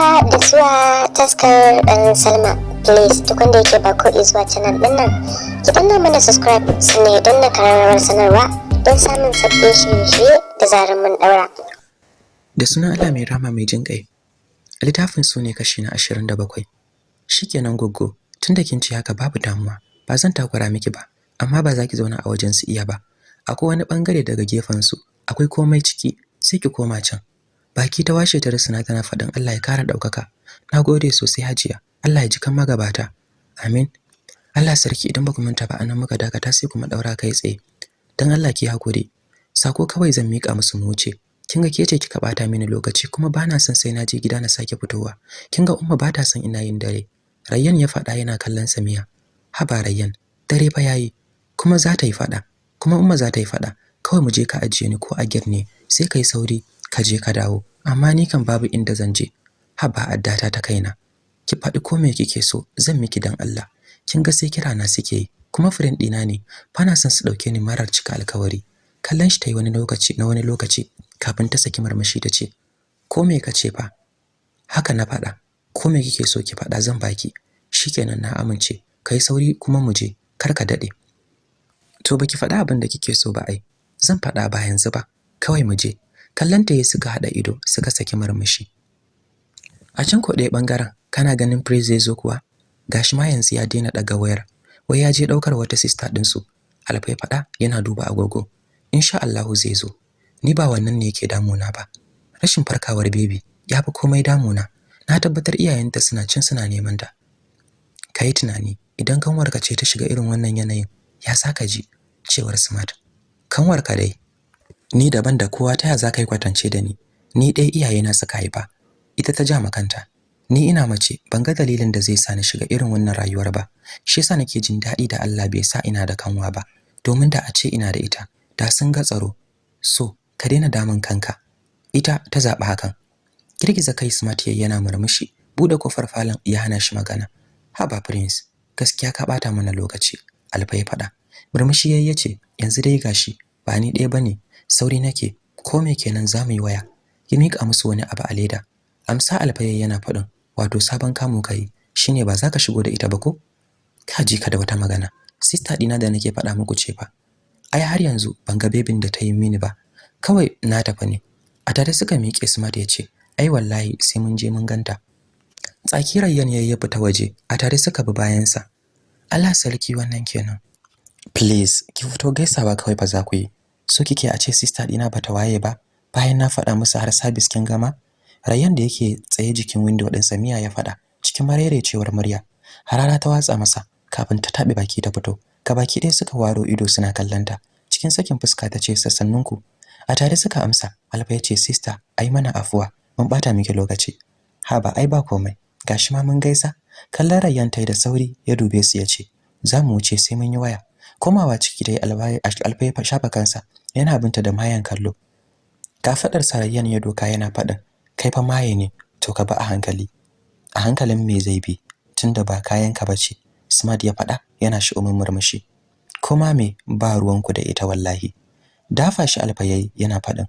haka da zuwa taskar ɗan salma. Please duk wanda yake ba ko zuwa canal ɗin nan ki danna mana subscribe sannan don na kararrawar sanarwa don samun sabbin shirye-shirye da zarar mun ɗaura. Da sunan Allah mai rama mai jin ƙai littafin su ne kashi na ashirin da bakwai. Shikenan goggo tunda kin ci haka babu damuwa ba zan takura miki ba amma ba za ki zauna a wajen su iya ba. Akwai wani ɓangare daga gefen su akwai komai ciki sai ki koma can. Baki ta washe ta rusuna tana faɗin Allah ya kara ɗaukaka. Nagode sosai hajiya. Allah ya ji kan magabata. Amin. Allah sarki idan ba ku manta ba a nan muka dakata sai kuma daura kai tsaye. Dan Allah ki haƙuri sako kawai zan mika musu mu wuce. Kin ga kika bata mini lokaci kuma bana son sai na je gida na sake fitowa. Kin ga umma bata son ina yin dare. Rayyan ya faɗa yana kallon Samiya haba Rayyan dare fa yayi kuma za ta yi faɗa. Kuma umma za ta yi faɗa. Kawai mu je ka ajiye ni ko a gate ne sai kai sauri. Ka je ka dawo. Amma ni kan babu inda zan je. Haba addata ta kaina. Ki faɗi ko me kike so zan miki dan Allah. Kin ga sai kira na suke yi. Kuma friend ɗina ne. Bana son su ɗauke ni marar cika alkawari. Kallon shi tayi wani lokaci na wani lokaci kafin ta saki marmashi ta ce ko me kace fa? Haka na faɗa. Ko me kike so ki faɗa zan baki. Shikenan na amince. Kai sauri kuma mu je. Kar ka daɗe to baki faɗa abin da kike so ba ai. Zan faɗa ba yanzu ba. Kawai mu je. Kallanta ya suka hada ido suka saki marmashi a can ko ɗaya ɓangaren kana ganin praise zai zo kuwa? Gashi ma yanzu ya daina daga wayar. Wai ya je ɗaukar wata sister din su alfai fada yana duba agogo. Insha Allah zai zo. Ni ba wannan ne yake damuna ba. Rashin farkawar baby ya fi komai damuna. Na tabbatar iyayenta suna cin suna neman ta. Kai tunani idan kanwarka ce ta shiga irin wannan yanayin ya saka ji cewar smart. Kanwarka dai ni daban da kowa ta za ka yi kwatance da ni? Ni dai iyayena suka haifa. Ita ta ja makanta ni ina mace ban ga dalilin da zai sa ni shiga irin wannan rayuwar ba. Shi yasa nake jin daɗi da Allah bai sa ina da kanwa ba. Domin da a ce ina da ita da sun ga tsaro. So ka daina damun kanka. Ita ta zaɓi hakan. Girgiza kai smart yayi yana murmushi. Bude ƙofar falon ya hana shi magana. Haba prince gaskiya ka bata mana lokaci. Alfa ya faɗa. Murmushi yayi ya ce yanzu dai gashi ba ni ɗaya ba ne sauri nake ko me kenan za mu yi waya? Ya mika musu wani abu a leda. Amsa alfa yana faɗin wato sabon kamu kai shine ba za ka shigo da ita ba ko? Ka ji ka da wata magana. Sister dina da nake faɗa muku ce fa ai har yanzu ban ga bebin da ta yi mini ba. Kawai na tafi ne. A tare suka miƙe smart ya ce ai wallahi sai mun je mun ganta. Tsaki rayyan yayi ya fita waje a tare suka bi bayansa. Allah sarki wannan kenan. Please ki fito gaisawa kawai fa za ku yi. So kike a ce sister dina bata waye ba bayan na faɗa musu har service kin gama Rayyan da yake tsaye jikin window din Samiya ya faɗa cikin marerecewar murya. Harara ta watsa masa kafin ta tabe baki ta fito. Baki ɗaya suka waro ido suna kallanta. Cikin sakin fuska ta ce sassanninku. A tare suka amsa. Alfa ya ce sister, ai mana afuwa. Mun bata miki lokaci. Ha ba ai ba komai. Gashi ma mun gaisa. Kallon Rayyan tai da sauri ya dube su ya ce, "Za mu wuce sai mun yi waya." Komawa ciki dai Alfa ya shafa kansa. Yana binta da mayan kallo. Kafadar Sarayyan ya doka yana faɗin, kai fa maye ne to ka ba a hankali. A hankalin me zai bi tunda ba kayan ka bace smart ya faɗa yana shi umin murmushi kuma me ba ruwanku da ita wallahi. Dafa shi alfayayi yana faɗin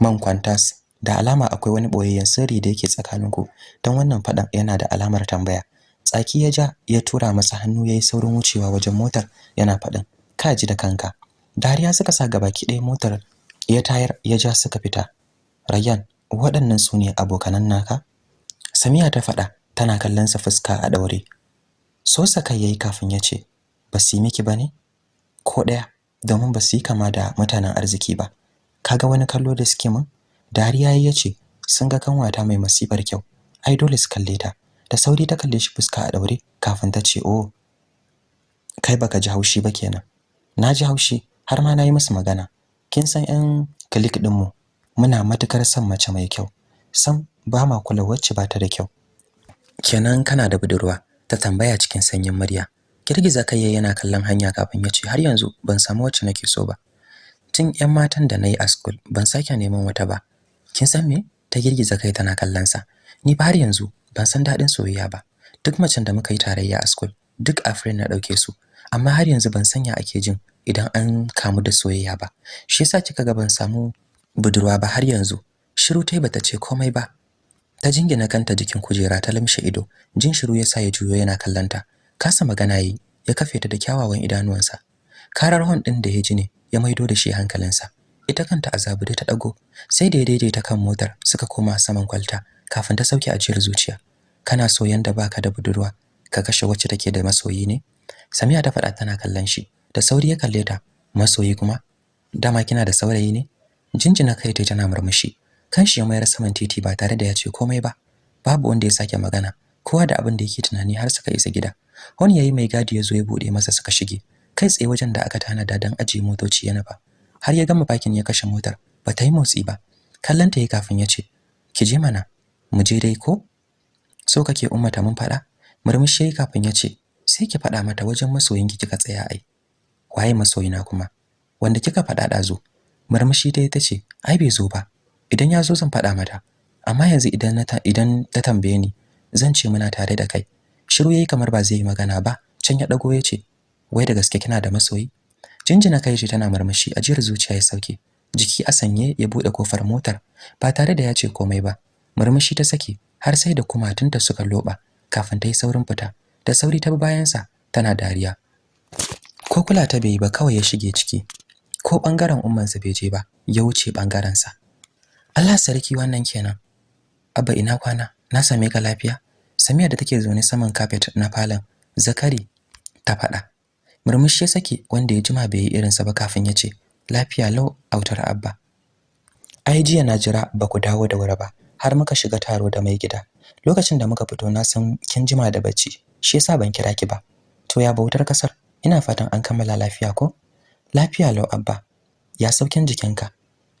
man kwantas da alama akwai wani boyayyen sirri da yake tsakaninku. Don wannan faɗan yana da alamar tambaya. Tsaki ya ja ya tura masa hannu yayi saurin wucewa wajen motar yana faɗin ka ji da kanka. Dariya suka sa gabaki ɗaya motar ya tayar ya ja suka fita. Rayyan waɗannan su ne abokanan naka? Samiya ta faɗa tana kallon sa fuska a daure so saka yayi kafin ya ce ba su yi miki ba ne ko ɗaya domin ba su yi kama da mutanen arziki ba. Kaga wani kallo da suke min dariya yayi ya ce sun ga kanwata mai masifar kyau. Ai dole su kalle ta. Da sauri ta kalle shi fuska a daure kafin ta ce oh kai baka ji haushi ba kenan. Na ji haushi har ma na yi musu magana. Kin san yan click din mu muna matuƙar son mace mai kyau. Sam ba ma kula wacce ba ta da kyau. Kenan kana da budurwa? Ta tambaya cikin sanyin murya. Girgiza kai yana kallon hanya kafin ya ce har yanzu ban samu wacce nake so ba. Tun ƴan matan da na yi a school ban sake neman wata ba. Kin san me? Ta girgiza kai tana kallon sa. Ni ba har yanzu ban san daɗin soyayya ba. Duk macen da muka yi tarayya a school duk a friend na ɗauke su. Amma har yanzu ban sanya ake jin idan an kamu da soyayya ba. Shi yasa kika ga ban samu budurwa ba har yanzu. Shiru tai bata ce komai ba. Ta jingina kanta jikin kujera ta lamshe ido. Jin shiru yasa ya juyo yana kallanta kasa magana yi ya kafe ta da kyawawan idanuwansa. Karar hon din da ya ji ne ya maido da shi hankalinsa. Ita kanta azabu da ta dago sai da ya daidaita kan motar suka koma saman kwalta kafin ta sauke ajiyar zuciya. Kana so yanda baka da budurwa ka kashe wacce take da masoyi ne? Samiya ta faɗa tana kallon shi. Da sauri ya kalle ta masoyi kuma dama kina da saurayi ne? Jinjina kai ta tana murmushi. Kanshi ya mayar saman titi ba tare da ya ce komai ba. Babu wanda ya sake magana kowa da abin da yake tunani har suka isa gida. Wani yayi mai gadi ya zo ya buɗe masa suka shige. Kai tsaye wajen da aka tanada dan ajiye motoci yana ba har ya gama bakin ya kashe motar ba ta yi motsi ba. Kallon ta yi kafin ya ce ki je mana mu je dai ko? So kake ummata mun faɗa? Murmushi kafin ya ce sai ki faɗa mata wajen masoyinki kika tsaya ai. Waye masoyina kuma? Wanda kika faɗa ɗazu. Murmushi dai tace ai bai zo ba. Idan ya zo zan faɗa mata. Amma yanzu idan na ta idan ta tambaye ni zan ce muna tare da kai. Shiru yayi kamar ba zai yi magana ba. Can ya dago ya ce wai da gaske kina da masoyi? Jinjina kai shi tana murmushi ajiyar zuciya ya sauke. Jiki a sanye ya buɗe ƙofar motar ba tare da ya ce komai ba. Murmushi ta saki har sai da kumatunta suka loba kafin ta yi saurin fita. Da sauri ta bi bayansa tana dariya. Ko kula ta bai ba kawai ya shige ciki ko ɓangaren ummansa bai je ba ya wuce ɓangaren sa Allah sarki wannan kenan. Abba ina kwana? Na same ka lafiya? Samiya da take zaune saman carpet na falon Zakari ta faɗa. Murmushi ya sake wanda ya jima bai yi irinsa ba kafin ya ce lafiya lau autar abba. Ai jiya na jira ba ku dawo da wuri ba har muka shiga taro da mai gida. Lokacin da muka fito na san kin jima da bacci shi yasa ban kira ki ba. To ya bautar ƙasar? Ina fatan an kammala lafiya ko? Lafiya lau abba. Ya saukin jikinka?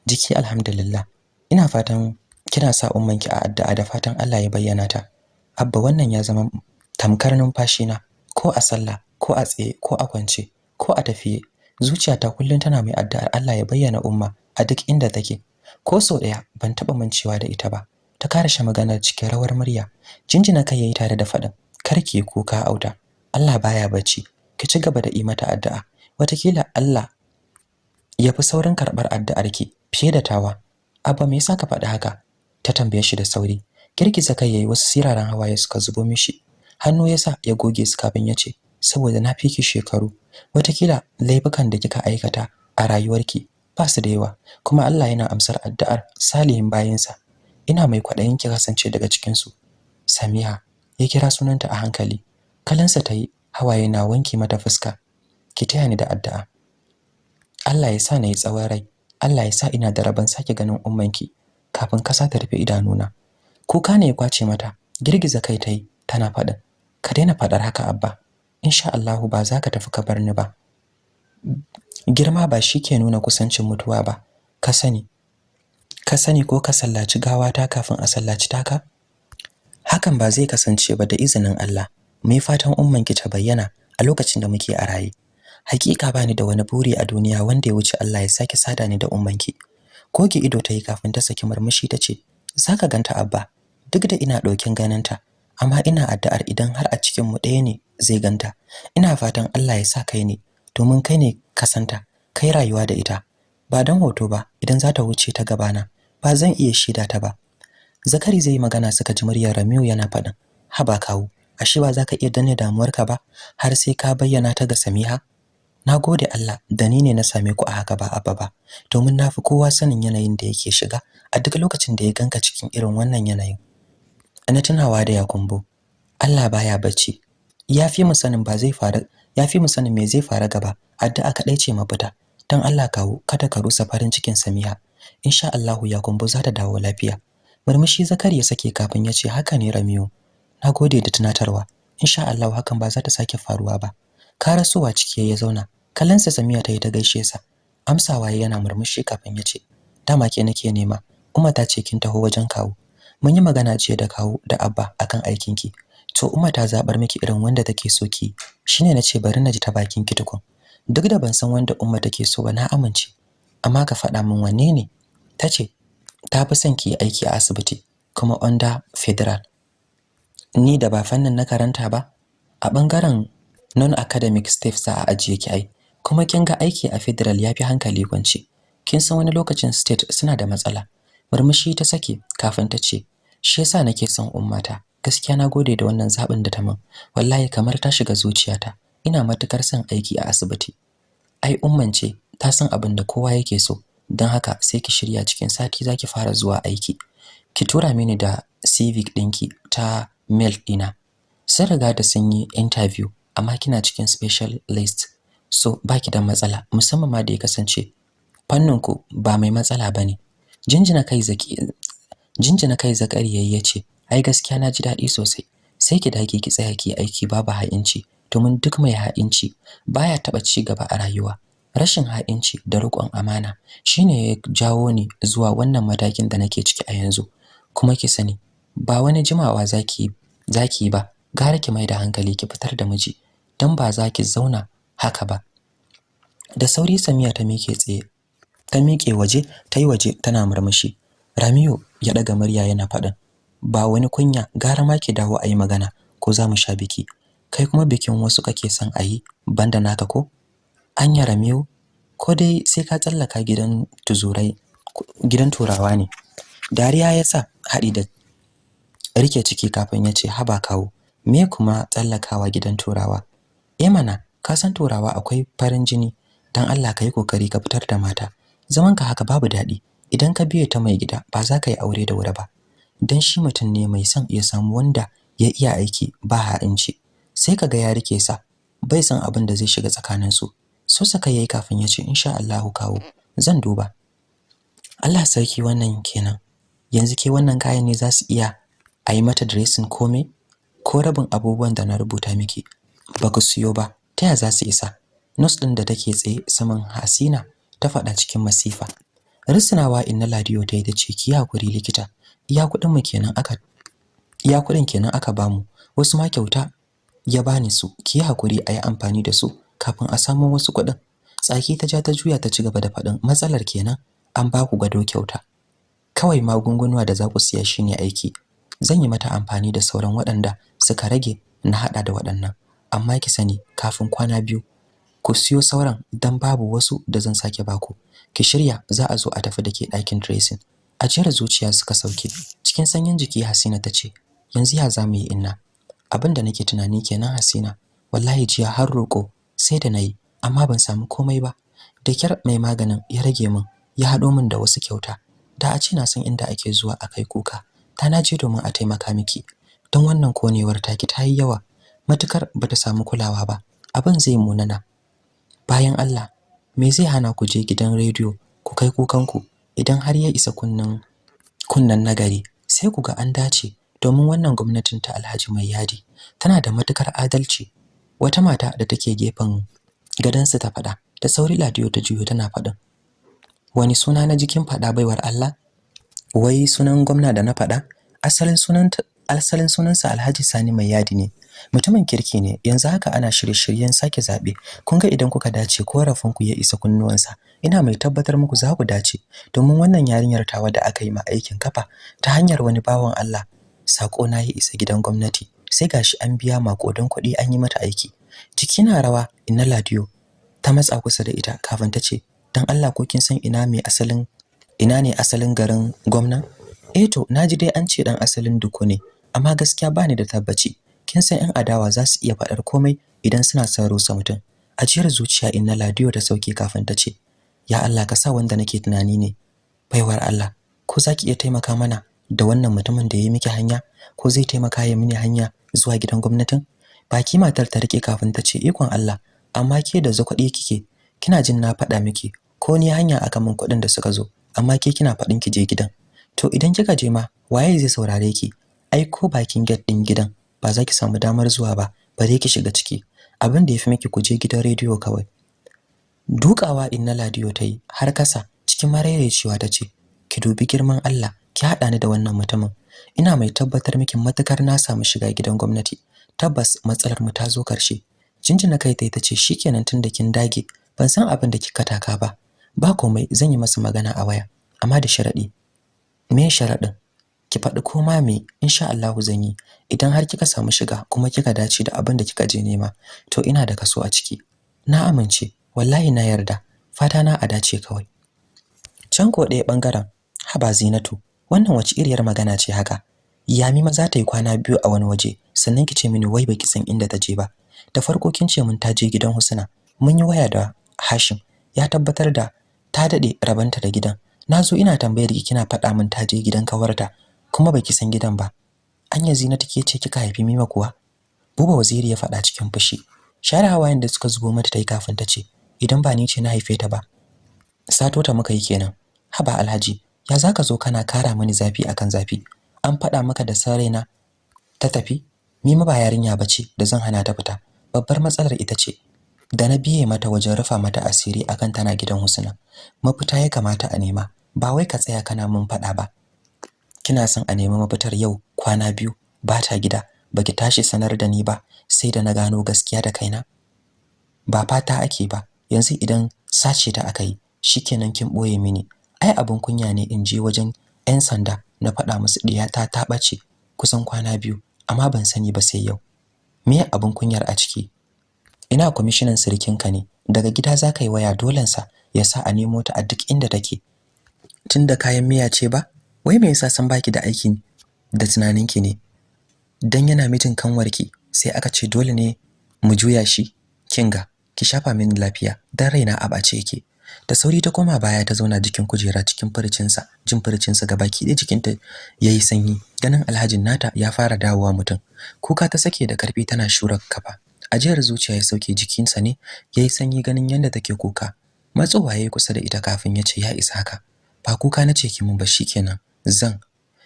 Jiki alhamdulillah. Ina fatan kina sa ummanki a addu'a da fatan Allah ya bayyana ta. Abba wannan ya zama tamkar numfashi na ko a sallah ko a tsaye ko a kwance ko a tafiye. Zuciyata kullum tana mai addu'ar Allah ya bayyana umma a duk inda take. Ko sau ɗaya ban taba mancewa da ita ba. Ta karashe maganar cikin rawar murya. Jinjina kai yayi tare da faɗin karki kuka auta. Allah baya bacci. Ki ci gaba da yi mata addu'a. Watakila Allah ya fi saurin karɓar addu'arki fiye da tawa. Abba me yasa ka faɗi haka? Ta tambaye shi da sauri. Girgiza kai yayi wasu siraran hawaye suka zubo mishi. Hannu yasa ya goge su kafin ya ce saboda na fiki shekaru. Watakila laifukan da kika aikata a rayuwarki ba su da yawa kuma Allah yana amsar addu'ar salihin bayinsa. Ina mai kwaɗayin ki kasance daga cikin su Samiha ya kira sunanta a hankali. Kalansa tayi hawaye na wanke mata fuska. Ki taya ni da addu'a. Allah ya sa na yi tsawon rai. Allah ya sa ina da rabon sake ganin ummanki kafin kasa ta rufe idanuna. Kuka ne ya ƙwace mata. Girgiza kai tayi tana faɗin ka daina faɗar haka abba. Insha Allah ba za ka tafi ka bar ni ba. Girma ba shi ke nuna kusancin mutuwa ba. Ka sani. Ka sani ko ka sallaci gawata kafin a sallaci taka? Hakan ba zai kasance ba da izinin Allah. Mai fatan ummanki ta bayyana a lokacin da muke a raye? Hakika bani da wani buri a duniya wanda ya wuce Allah ya sake sada ni da ummanki. Koki ido ta yi kafin ta saki murmushi ta ce zaka ganta abba. Duk da ina ɗaukin ganinta amma ina addu'ar idan har a cikin mu ɗaya ne zai ganta. Ina fatan Allah ya sa kai ne domin kai ne kasanta kai rayuwa da ita. Ba dan hoto ba idan za ta wuce ta gabana ba zan iya shida ta ba. Zakari zai magana suka ji muryar Ramiu yana faɗin haba kawo ashe ba za ka iya danne damuwarka ba har sai ka bayyana ta ga Samiha? Na gode Allah da ni ne na same ku a haka ba abba ba. Domin na fi kowa sanin yanayin da yake shiga a duk lokacin da ya ganka cikin irin wannan yanayin. Ana tunawa da yakumbo Allah baya bacci. Yafi mu sanin ba zai faru yafi mu sanin me zai faru gaba. Addu'a kadai ce mafita. Dan Allah kawo kada ka rusa farin cikin Samiha. Insha Allah yakumbo za ta dawo lafiya. Murmushi zakari ya sake kafin ya ce haka ne Ramiyo nagode da tunatarwa. Insha Allah hakan ba za ta sake faruwa ba. Karasowa ciki ya zauna. Kallonsa Samiya ta yi ta gaishe sa. Amsawa yana murmushi kafin ya ce dama ke nake nema. Umma ta ce kin taho wajen kawo mun yi magana ce da kawo da Abba akan aikin ki to Umma ta zabar miki irin wanda take so ki shine nace bari na ji ta bakin ki tukun. Duk da ban san wanda Umma take so ba na amince. Amma ka faɗa min wanne ne? Tace ta fi son ki aiki a asibiti kuma under federal. Ni da ba fannin na karanta ba? A ɓangaren non-academic staff za a ajiye ki ai. Kuma kin ga aiki a federal yafi hankali kwance. Kin san wani lokacin state suna da matsala. Murmushi ta sake kafin ta ce shi yasa nake son ummata. Gaskiya na gode da wannan zabin da ta min wallahi kamar ta shiga zuciyata. Ina matuƙar son aiki a asibiti. Ai umman ce ta san abin da kowa yake so. Don haka sai ki shirya cikin sati zaki fara zuwa aiki. Ki tura mini da civic ɗinki ta mail ɗina sun riga da sun yi interview amma kina cikin special list. So baki da matsala musamman ma da ya kasance fannin ku ba mai matsala ba ne. Jinjina kai zaki jinjina kai zakari yayi ce ai gaskiya na ji daɗi sosai. Sai ki dage ki tsaya ki aiki babu ha'inci. Domin duk mai ha'inci baya taba ci gaba a rayuwa. Rashin ha'inci da riƙon amana shine ya jawo ni zuwa wannan matakin da nake ciki a yanzu. Kuma ki sani ba wani jimawa zaki zaki ba. Gara ki mai da hankali ki fitar da miji dan ba za ki zauna haka ba. Da sauri Samiya ta mike tsaye ta miƙe waje ta yi waje tana murmushi. Ramiyu ya daga murya yana faɗin ba wani kunya gara ma ki dawo ayi magana ko za mu sha biki. Kai kuma bikin wasu kake son ayi banda naka ko? Anya Ramiyu ko dai sai ka tsallaka gidan tuzurai gidan turawa ne. Dariya ya sa haɗi da riƙe ciki kafin ya ce haba kawo me kuma tsallakawa gidan turawa? Eh mana ka san turawa akwai farin jini dan Allah ka yi ƙoƙari ka fitar da mata. Zaman ka haka babu daɗi. Idan ka biye ta mai gida ba za ka yi aure da wuri ba. Dan shi mutum ne mai son ya samu wanda ya iya aiki ba ha'inci. Sai kaga ya riƙe sa bai san abin da zai shiga tsakanin su so saka yayi kafin ya ce insha Allah kawo zan duba. Allah sarki wannan kenan. Yanzu ke wannan kayan ne za su iya a yi mata dressing komai ko rabin abubuwan da na rubuta miki. Ba ku siyo ba ta ya za su isa? Nurse din da take tsaye saman Hasina ta faɗa cikin masifa. Risnawa inna ladiyo ta yi ta ce ki haƙuri likita. Iya kuɗin mu kenan aka iya kuɗin kenan aka ba mu wasu ma kyauta ya bani su. Ki haƙuri ayi amfani da su kafin a samu wasu kuɗin. Tsaki ta ja ta juya ta ci gaba da faɗin matsalar kenan an ba ku gado kyauta. Kawai magungunuwa da za ku siya shine aiki. Zan yi mata amfani da sauran waɗanda suka rage na hada da waɗannan. Amma ki sani kafin kwana biyu ku siyo sauran dan babu wasu da zan sake baku ki shirya za a zo a tafi dake ɗakin dressing. A jira zuciya suka sauke. Cikin sanyin jiki Hasina ta ce yanzu ya za mu yi inna? Abinda nake tunani kenan Hasina. Wallahi jiya har roko sai da na yi amma ban samu komai ba. Da kyar mai maganin ya rage min ya hado min da wasu kyauta. Da a ce na san inda ake zuwa a kai kuka. Ta naje domin a taimaka miki. Don wannan konewar taki ta yi yawa matuƙar bata samu kulawa ba. Abin zai munana. Bayan Allah me zai hana ku je gidan rediyo ku kai kukanku idan har ya isa kunnan kunnan nagari? Sai ku ga an dace. Domin wannan gwamnatin ta Alhaji Mai Yadi tana da matuƙar adalci. Wata mata da take gefen gadansa ta fada da sauri Ladiyo ta juyo tana faɗin wani suna na jikin fada baiwar Allah? Wai sunan gwamna da na fada asalin sunan asalin sunansa Alhaji Sani Mai Yadi ne. Mutumin kirki ne. Yanzu haka ana shirye-shiryen sake zaɓe kun ga idan kuka dace korafin ku ya isa kunnuwansa. Ina mai tabbatar muku za ku dace. Domin wannan yarinyar tawa da aka yi ma aikin kafa ta hanyar wani bawan Allah sako na yi isa gidan gwamnati. Sai gashi an biya makodan kuɗi an yi mata aiki. Jiki na rawa inna ladiyo. Ta matsa kusa da ita kafin ta ce dan Allah ko kin san ina mai asalin ina ne asalin garin gwamna? Eh to na ji dai an ce dan asalin duku ne amma gaskiya bani da tabbaci. Kin san yan adawa za su iya faɗar komai idan suna son rusa mutum. Ajiyar zuciya inna ladiyo ta sauke kafin ta ce ya Allah ka sa wanda nake tunani ne baiwar Allah. Ko zaki iya taimaka mana da wannan mutumin da ya miki hanya? Ko zai taimaka ya mini hanya zuwa gidan gwamnatin? Baki matar ta riƙe kafin ta ce ikon Allah amma ke da zakwadi kike. Kina jin na faɗa miki. Ko ni hanya aka min kuɗin da suka zo. Amma ke kina faɗin ki je gidan. To idan kika je ma waye zai saurare ki? Ai ko bakin gate din gidan ba za ki samu damar zuwa ba bare ki shiga ciki. Abin da yafi miki ku je gidan rediyo kawai. Dukawa inna ladiyo tayi har kasa cikin maraicewa tace ki dubi girman Allah ki hada ni da wannan mutumin. Ina mai tabbatar miki matuƙar na samu shiga gidan gwamnati. Tabbas matsalar mu ta zo ƙarshe jinjina kai tayi tace shikenan tunda kin dage ban san abin da kika taka ba. Ba komai zan yi masa magana a waya amma da sharadi me sharadin ki faɗi koma me insha Allah zan yi. Idan har kika samu shiga kuma kika dace da abin da kika je nema to ina da kaso a ciki. Na amince wallahi na yarda. Fata na a dace kawai. Can ko ɗaya ɓangaren haba zinatu wannan wace iriyar magana ce haka? Yami maza ta yi kwana biyu a wani waje sannan ki ce mini wai baki san inda ta je ba. Da farko kin ce mun ta je gidan Husna. Mun yi waya da Hashim. Ya tabbatar da ta daɗe rabanta da gidan. Nazo ina tambayar ki kina faɗa min ta je gidan kawarta kuma baki san gidan ba. Anya zina take ce kika haifi mima kuwa? Buba waziri ya faɗa cikin fushi. Share hawayen da suka zubo mata tai kafin ta ce idan ba ni ce na haife ta ba. Sato ta muka yi kenan. Haba alhaji ya zaka zo kana kara mani zafi akan zafi? An faɗa maka da saraina ta tafi? Mima ba yarinya bace da zan hana ta fita. Babbar matsalar ita ce da na biye mata wajen rufa mata asiri akan tana gidan Husna mafita ya kamata a nema. Ba wai ka tsaya kana mun faɗa ba. Kina son a nemi mafitar yau kwana biyu ba ta gida. Baki tashi sanar da ni ba sai da na gano gaskiya da kaina. Ba fata ake ba. Yanzu idan sace ta akai shikenan kin ɓoye mini. Ai abun kunya ne in je wajen 'yan sanda na faɗa musu diyata ta ɓace kusan kwana biyu amma ban sani ba sai yau. Me abun kunyar a ciki? Ina kwamishinan sirikinka ne? Daga gida za ka yi waya dolensa ya sa a nemo ta a duk inda take. Tunda kayan miya ce ba? Wai me yasa san baki da aikin da tunaninki ne? Dan yana mijin kanwarki sai aka ce dole ne mu juya shi. Kinga ki shafa mini lafiya dan raina a bace yake. Da sauri ta koma baya ta zauna jikin kujera cikin furcinsa jin furcinsa gabaki ɗaya jikinta yayi sanyi. Ganin alhajin nata ya fara dawowa mutum. Kuka ta sake da ƙarfi tana shura kafa. Ajiyar zuciya ya sauke jikinsa ne yayi sanyi ganin yadda take kuka. Matsowa yayi kusa da ita kafin ya ce ya isa haka. Ba kuka nace ki mun ba shikenan zan.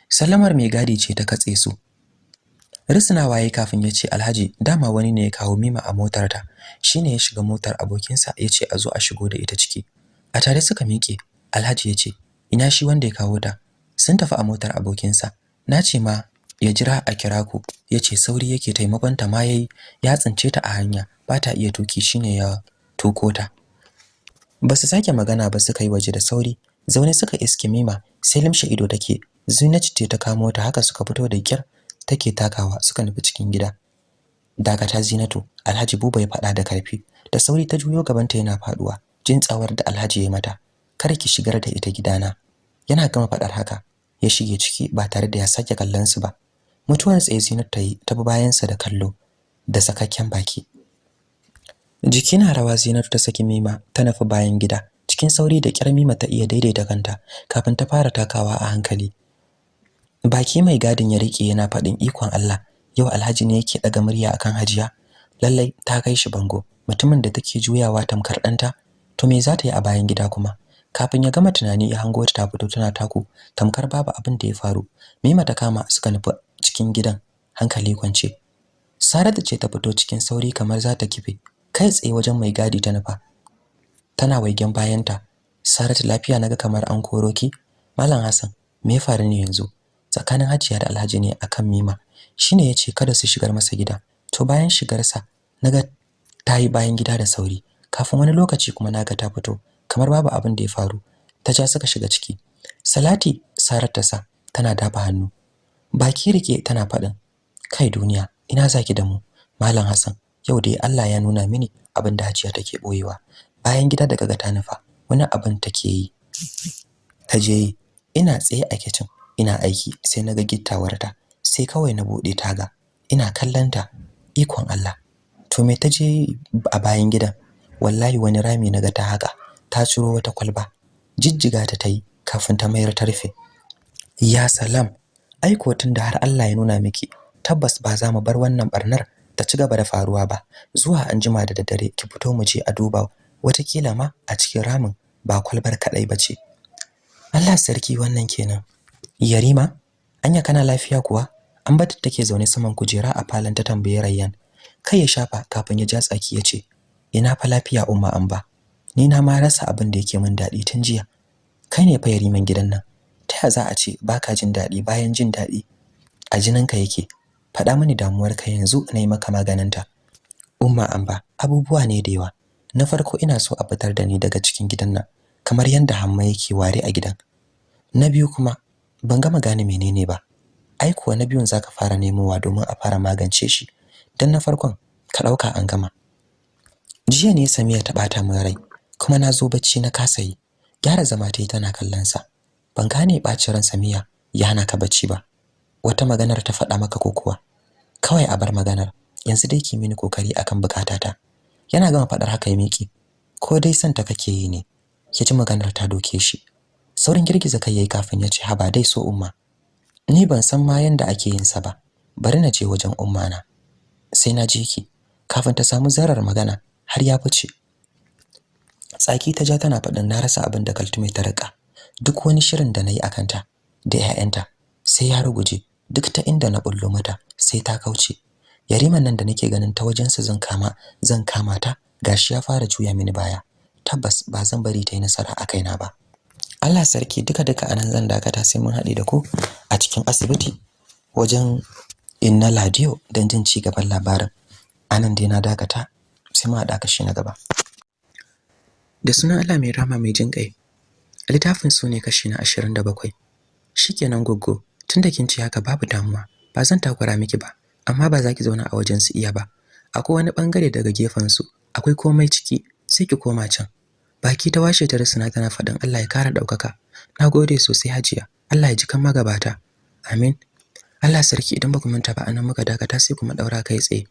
Sallamar mai gadi ce ta katse su. Risna waye kafin ya ce alhaji dama wani ne ya kawo mima a motar ta shine ya shiga motar abokinsa ya ce a zo a shigo da ita ciki. A tare suka miƙe alhaji ya ce ina shi wanda ya kawo ta? Sun tafi a motar abokinsa. Na ce ma ya jira a kira ku. Ya ce sauri yake taimakon ta ma yayi. Ya tsince ta a hanya. Ba ta iya tuƙi shine ya toko ta. Ba su sake magana ba suka yi waje da sauri. Zaune suka iske mima sai limshe ido take. Zinatu ce ta kamo ta haka suka fito da kyar take takawa suka nufi cikin gida. Dakata Zinatu. Alhaji Buba ya faɗa da ƙarfi da sauri ta juyo gabanta yana faɗuwa jin tsawar da Alhaji ya mata. Kar ki shigar da ita gidana. Yana gama faɗar haka. Ya shige ciki ba tare da ya sake kallon su ba. Mutuwar tsaye Zinatu ta yi ta bi bayan sa da kallo da sakakken baki. Jiki na rawa Zinatu ta saki Mima ta nufi bayan gida. Cikin sauri da kyar Mima ta iya daidaita kanta kafin ta fara takawa a hankali. Baki mai gadin ya riƙe yana faɗin ikon Allah yau Alhaji ne yake daga murya akan Hajiya. Lallai ta kai shi bango. Mutumin da take juyawa tamkar ɗanta to me za ta yi a bayan gida kuma? Kafin ya gama tunani ya hango ta fito tana taku tamkar babu abin da ya faru. Mima ta kama suka nufi cikin gidan hankali kwance. Saratu ce ta fito cikin sauri kamar za ta kife kai tsaye wajen mai gadi ta nufa. Tana waigen bayanta. Saratu lafiya na ga kamar an koro ki? Malam Hassan me ya faru ne yanzu? Tsakanin Hajiya da Alhaji ne akan Mima. Shine ya ce kada su shigar masa gida. To bayan shigarsa na ga tayi bayan gida da sauri. Kafin wani lokaci kuma na ga ta fito kamar babu abin da ya faru. Ta ja suka shiga ciki. Salati Sarat ta sa tana dafa hannu. Baki riƙe tana faɗin kai duniya ina zaki da mu? Malam Hassan yau dai Allah ya nuna mini abin da Hajiya take boyewa bayan gida daga ga ta nufa wani abin take yi. Ta je ina tsaye a kitchen ina aiki sai na ga gittawarta sai kawai na buɗe taga ina kallanta ikon Allah. To me taje a bayan gidan? Wallahi wani rami na ga ta haka ta ciro wata kwalba jijjiga ta tayi kafin ta mayar ta rufe. Ya salam aiko tunda har Allah ya nuna miki tabbas ba za mu bar wannan barnar ta ci gaba da faruwa ba. Zuwa anjima da daddare ki fito mu je a duba wataƙila ma a cikin ramin ba kwalbar kadai bace Allah sarki wannan kenan. Yarima anya kana lafiya kuwa? An bata take zaune saman kujera a falon ta tambaye Rayyan. Kai ya shafa kafin ya ja tsaki ya ce ina fa lafiya umma an ba ni na ma rasa abin da yake min daɗi tun jiya. Kai ne fa yariman gidan nan. Ta za a ce baka jin daɗi bayan jin daɗi? A jininka yake. Faɗa mini damuwarka yanzu na yi maka maganinta. Umma an ba abubuwa ne da yawa. Na farko ina so a fitar da ni daga cikin gidan nan kamar yadda hamma yake ware a gidan. Na biyu kuma ban gama gane menene ba. Ai kuwa na biyun zaka fara nemowa domin a fara magance shi. Dan na farkon ka ɗauka an gama. Jiya ne Samiya ta bata min rai kuma na zo bacci na kasa yi. Gyara zama ta yi tana kallon sa ban gane bacin ran Samiya ya hana ka bacci ba. Wata maganar ta faɗa maka ko kuwa? Kawai a bar maganar. Yanzu dai ki mini ƙoƙari akan bukatata yana gama faɗar haka ya miki ko dai son ta kake yi ne ya ji maganar ta doke shi. Saurin girgiza kai yayi kafin ya ce haba dai so umma ni ban san ma yanda ake yin sa ba. Bari na je wajen umma na. Sai na je ki. Kafin ta samu zarar magana har ya fice. Tsaki ta ja tana faɗin na rasa abin da kaltume ta riƙa duk wani shirin da na yi akan ta da 'ya'yanta sai ya ruguje. Duk ta inda na bullo mata sai ta kauce. Yariman nan da nake ganin ta wajensa zan kama zan kama ta gashi ya fara juya mini baya. Tabbas ba zan bari ta yi nasara a kaina ba. Allah sarki duka duka a nan zan dakata sai mun haɗe da ku a cikin asibiti wajen inna ladiyo don jin ci gaban labarin. Anan dai na dakata sai mu haɗa kashi na gaba. Da sunan Allah mai rama mai jin ƙai. Littafin su ne kashi na 27 shikenan goggo. Tunda kin ci haka babu damuwa. Ba zan takura miki ba amma ba za ki zauna a wajen su iya ba. Akwai wani ɓangare daga gefen su. Akwai komai ciki sai ki koma can. Baki ta washe ta rusuna tana faɗin Allah ya kara ɗaukaka. Nagode sosai hajiya. Allah ya ji kan magabata. Amin. Allah sarki idan baku manta ba a nan muka dakata sai kuma daura kai tsaye.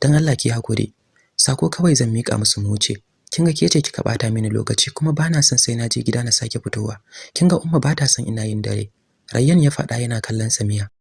Dan Allah ki haƙuri sako kawai zan mika musu mu wuce. Kinga ke ce kika bata mini lokaci kuma bana son sai na je gida na sake fitowa. Kinga umma bata son ina yin dare. Rayyan ya faɗa yana kallon Samiya.